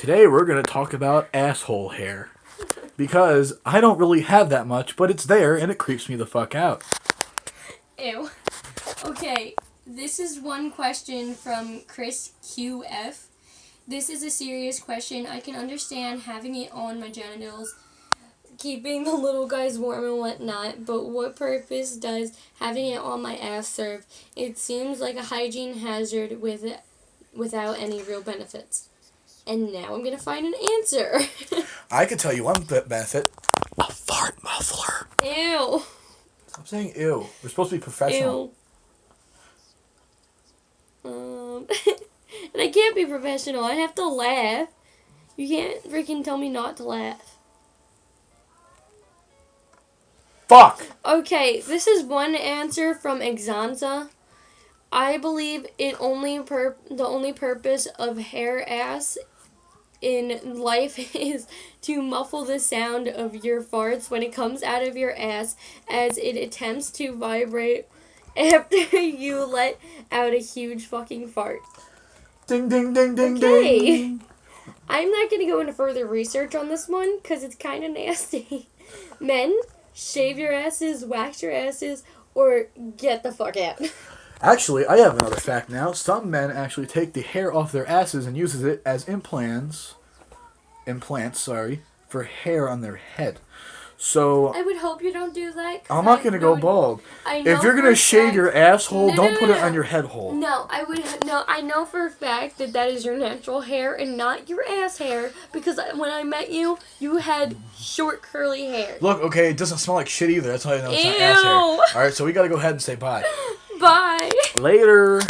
Today we're going to talk about asshole hair. Because I don't really have that much, but it's there and it creeps me the fuck out. Ew. Okay, this is one question from Chris QF. This is a serious question. I can understand having it on my genitals, keeping the little guys warm and whatnot, but what purpose does having it on my ass serve? It seems like a hygiene hazard with without any real benefits. And now I'm gonna find an answer. I could tell you one bit benefit. A fart muffler. Ew. Stop saying ew. We're supposed to be professional. Ew. Um, and I can't be professional. I have to laugh. You can't freaking tell me not to laugh. Fuck! Okay, this is one answer from Exanza. I believe it only per the only purpose of hair ass in life is to muffle the sound of your farts when it comes out of your ass as it attempts to vibrate after you let out a huge fucking fart. Ding ding ding ding Okay. ding. I'm not going to go into further research on this one because it's kind of nasty. Men, shave your asses, wax your asses, or get the fuck out. Actually, I have another fact now. Some men actually take the hair off their asses and uses it as implants, implants, sorry, for hair on their head. So I would hope you don't do that. I'm not I gonna go bald. I know If you're gonna shave fact- your asshole, No, don't no, put no, it on your head hole. No, I would no. I know for a fact that that is your natural hair and not your ass hair because when I met you, you had short curly hair. Look, okay, it doesn't smell like shit either. That's how I know it's not ass hair. All right, so we gotta go ahead and say bye. Bye. Later.